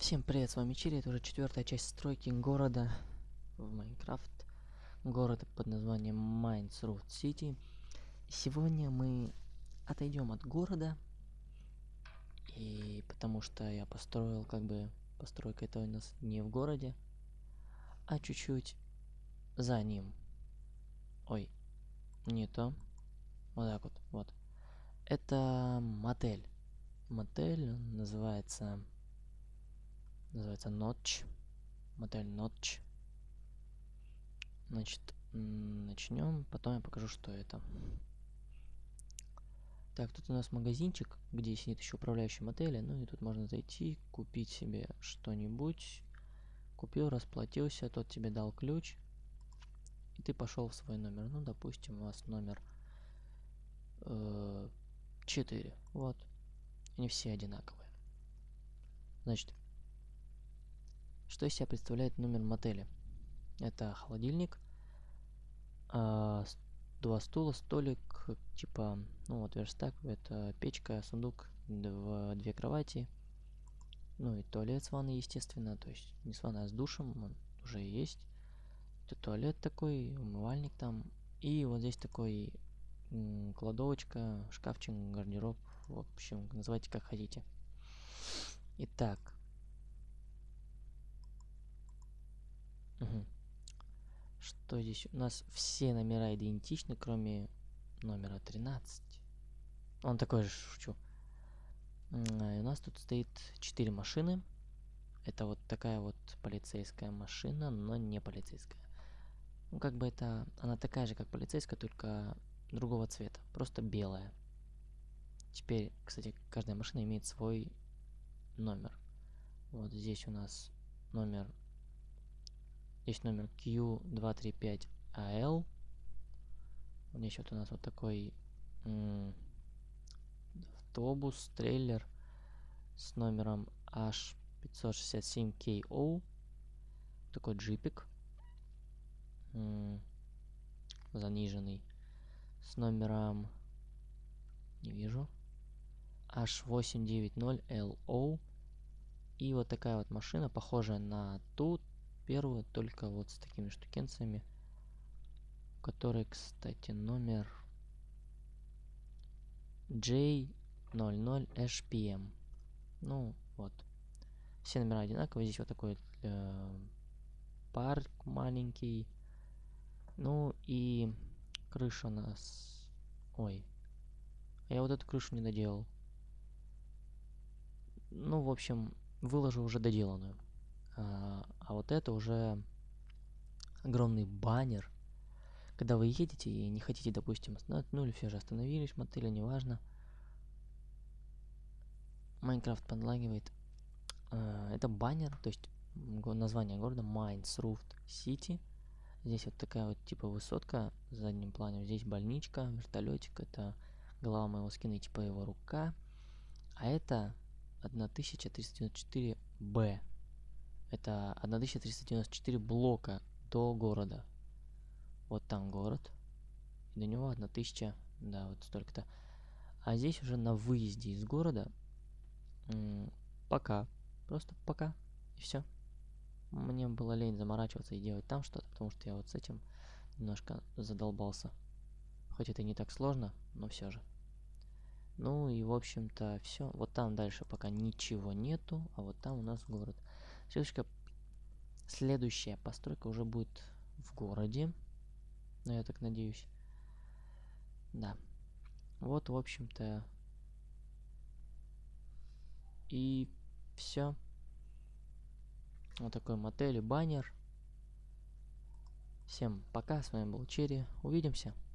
Всем привет, с вами Чири, это уже четвертая часть стройки города в Майнкрафт. Город под названием Root City. Сегодня мы отойдем от города, и потому что я построил, как бы, постройка это у нас не в городе, а чуть-чуть за ним. Ой, не то. Вот так вот, вот. Это мотель. Мотель называется Называется Notch. Мотель Notch. Значит, начнем. Потом я покажу, что это. Так, тут у нас магазинчик, где сидит еще управляющий мотеля. Ну и тут можно зайти, купить себе что-нибудь. Купил, расплатился, тот тебе дал ключ. И ты пошел в свой номер. Ну, допустим, у вас номер э, 4. Вот. Они все одинаковые. Значит, что из себя представляет номер мотеля? Это холодильник, э, два стула, столик, типа, ну вот верстак, это печка, сундук, дв две кровати, ну и туалет с ванной, естественно, то есть не с ванной, а с душем, он уже есть. Это туалет такой, умывальник там, и вот здесь такой кладовочка, шкафчик, гардероб, в общем, называйте как хотите. Итак, Что здесь? У нас все номера идентичны, кроме номера 13. Он такой же, шучу. У нас тут стоит 4 машины. Это вот такая вот полицейская машина, но не полицейская. Ну, как бы это... Она такая же, как полицейская, только другого цвета. Просто белая. Теперь, кстати, каждая машина имеет свой номер. Вот здесь у нас номер есть номер Q235AL. Здесь вот у нас вот такой автобус, трейлер с номером H567KO. Такой джипик. заниженный. С номером... Не вижу. H890LO. И вот такая вот машина, похожая на ту, первую, только вот с такими штукенцами, который, кстати, номер J00HPM. Ну, вот. Все номера одинаковые. Здесь вот такой э, парк маленький. Ну и крыша у нас... Ой. Я вот эту крышу не доделал. Ну, в общем, выложу уже доделанную. А, а вот это уже огромный баннер. Когда вы едете и не хотите, допустим, ну или все же остановились в неважно. Майнкрафт подлагивает. А, это баннер, то есть название города Roof City. Здесь вот такая вот типа высотка в заднем плане. Здесь больничка, вертолетик. Это голова моего скина типа его рука. А это 1394Б. Это 1394 блока до города. Вот там город. И до него 1000, да, вот столько-то. А здесь уже на выезде из города пока. Просто пока. И все. Мне было лень заморачиваться и делать там что-то, потому что я вот с этим немножко задолбался. Хоть это и не так сложно, но все же. Ну и в общем-то все. Вот там дальше пока ничего нету, а вот там у нас город. Следующая, следующая постройка уже будет в городе. Ну, я так надеюсь. Да. Вот, в общем-то. И все. Вот такой мотель и баннер. Всем пока, с вами был Черри. Увидимся.